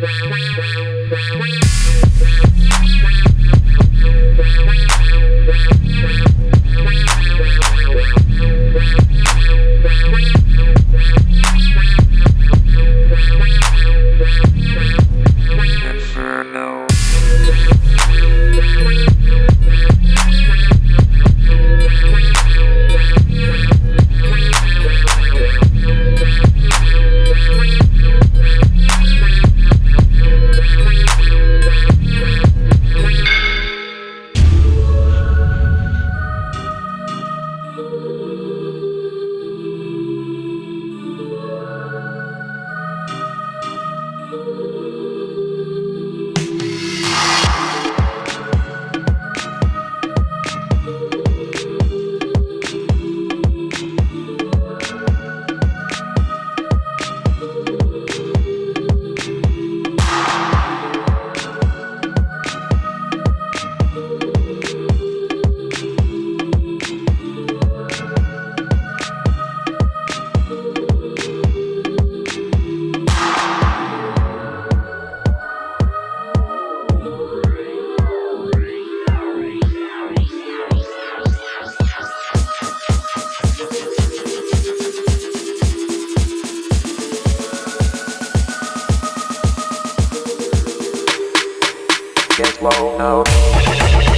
Bye. you. get low now.